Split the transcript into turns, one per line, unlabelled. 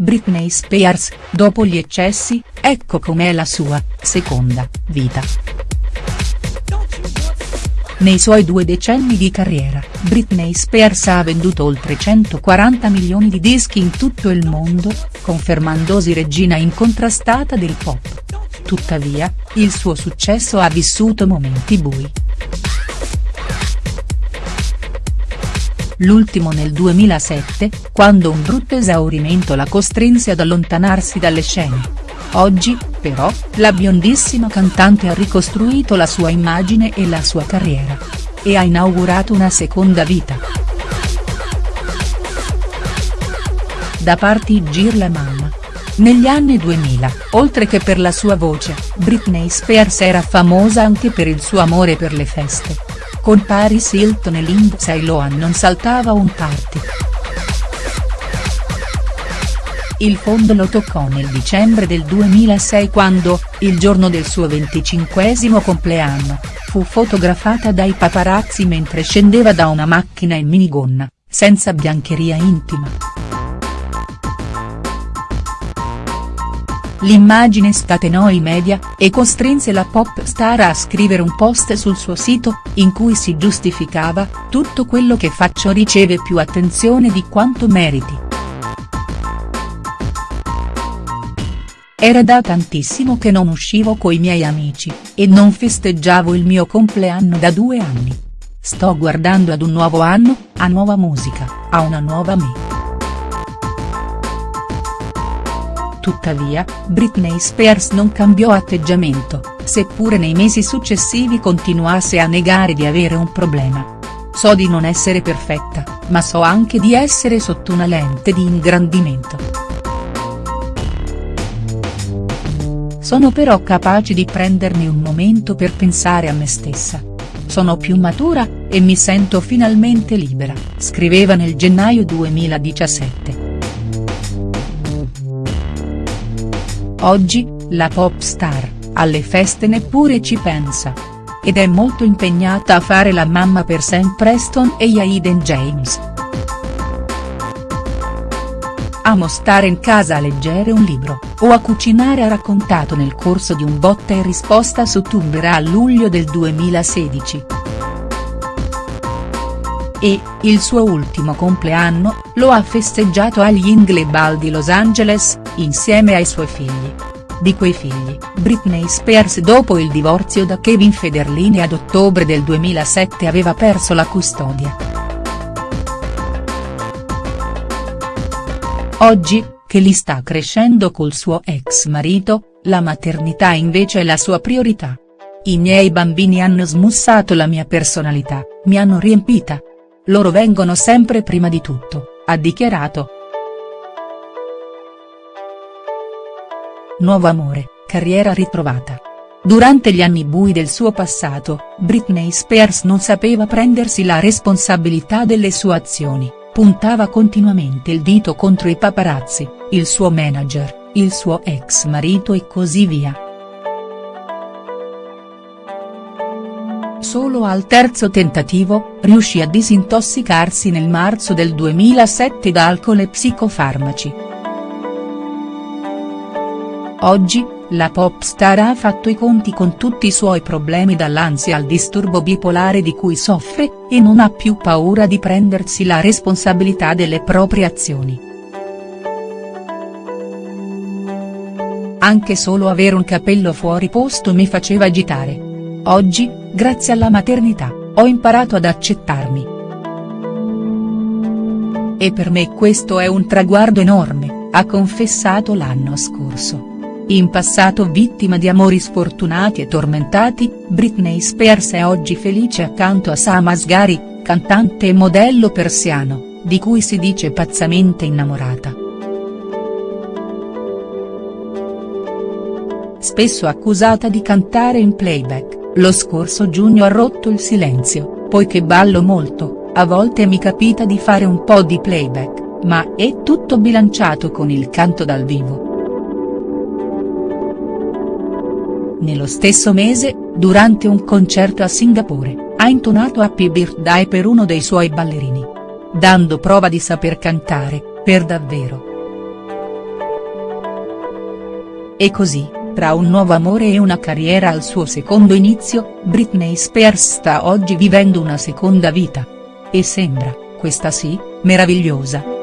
Britney Spears, dopo gli eccessi, ecco com'è la sua, seconda, vita. Nei suoi due decenni di carriera, Britney Spears ha venduto oltre 140 milioni di dischi in tutto il mondo, confermandosi regina incontrastata del pop. Tuttavia, il suo successo ha vissuto momenti bui. L'ultimo nel 2007, quando un brutto esaurimento la costrinse ad allontanarsi dalle scene. Oggi, però, la biondissima cantante ha ricostruito la sua immagine e la sua carriera. E ha inaugurato una seconda vita. Da parti Gir la mamma. Negli anni 2000, oltre che per la sua voce, Britney Spears era famosa anche per il suo amore per le feste. Con Paris Hilton e Lindsay Lohan non saltava un party. Il fondo lo toccò nel dicembre del 2006 quando, il giorno del suo venticinquesimo compleanno, fu fotografata dai paparazzi mentre scendeva da una macchina in minigonna, senza biancheria intima. L'immagine scatenò i media, e costrinse la pop star a scrivere un post sul suo sito, in cui si giustificava, tutto quello che faccio riceve più attenzione di quanto meriti. Era da tantissimo che non uscivo coi miei amici, e non festeggiavo il mio compleanno da due anni. Sto guardando ad un nuovo anno, a nuova musica, a una nuova me. Tuttavia, Britney Spears non cambiò atteggiamento, seppure nei mesi successivi continuasse a negare di avere un problema. So di non essere perfetta, ma so anche di essere sotto una lente di ingrandimento. Sono però capace di prendermi un momento per pensare a me stessa. Sono più matura, e mi sento finalmente libera, scriveva nel gennaio 2017. Oggi, la pop star, alle feste neppure ci pensa. Ed è molto impegnata a fare la mamma per Sam Preston e Aiden James. Amo stare in casa a leggere un libro, o a cucinare ha raccontato nel corso di un botta e risposta su Tumblr a luglio del 2016. E, il suo ultimo compleanno, lo ha festeggiato agli Ingleball di Los Angeles, insieme ai suoi figli. Di quei figli, Britney Spears dopo il divorzio da Kevin Federline ad ottobre del 2007 aveva perso la custodia. Oggi, che li sta crescendo col suo ex marito, la maternità invece è la sua priorità. I miei bambini hanno smussato la mia personalità, mi hanno riempita. Loro vengono sempre prima di tutto, ha dichiarato. Nuovo amore, carriera ritrovata. Durante gli anni bui del suo passato, Britney Spears non sapeva prendersi la responsabilità delle sue azioni puntava continuamente il dito contro i paparazzi, il suo manager, il suo ex marito e così via. Solo al terzo tentativo, riuscì a disintossicarsi nel marzo del 2007 da alcol e psicofarmaci. Oggi, la pop star ha fatto i conti con tutti i suoi problemi dall'ansia al disturbo bipolare di cui soffre, e non ha più paura di prendersi la responsabilità delle proprie azioni. Anche solo avere un capello fuori posto mi faceva agitare. Oggi, grazie alla maternità, ho imparato ad accettarmi. E per me questo è un traguardo enorme, ha confessato l'anno scorso. In passato vittima di amori sfortunati e tormentati, Britney Spears è oggi felice accanto a Sam Asghari, cantante e modello persiano, di cui si dice pazzamente innamorata. Spesso accusata di cantare in playback, lo scorso giugno ha rotto il silenzio, poiché ballo molto, a volte mi capita di fare un po' di playback, ma è tutto bilanciato con il canto dal vivo. Nello stesso mese, durante un concerto a Singapore, ha intonato Happy Birthday per uno dei suoi ballerini. Dando prova di saper cantare, per davvero. E così, tra un nuovo amore e una carriera al suo secondo inizio, Britney Spears sta oggi vivendo una seconda vita. E sembra, questa sì, meravigliosa.